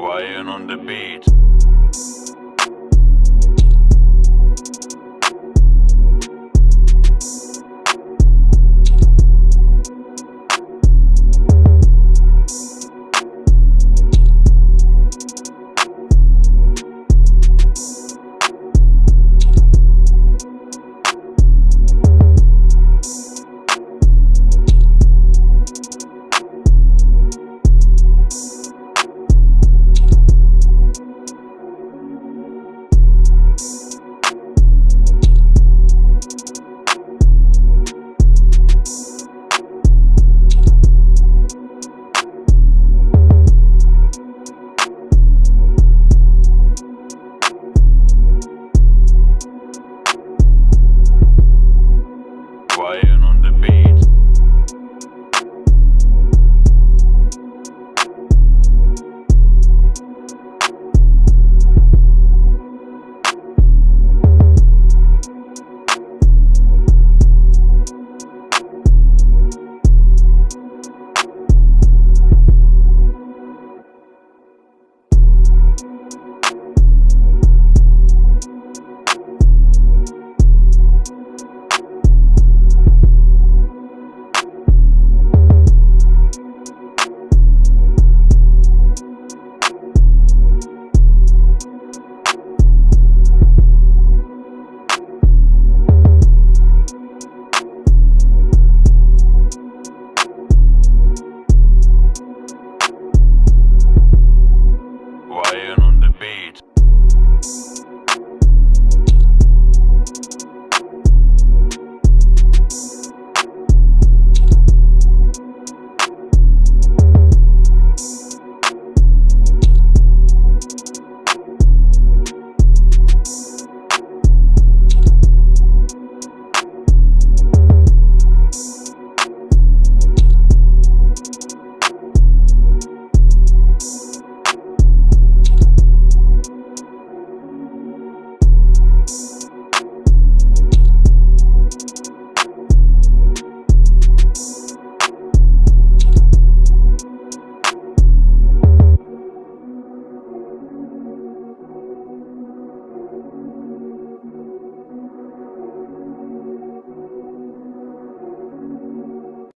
Ryan on the beat. 何?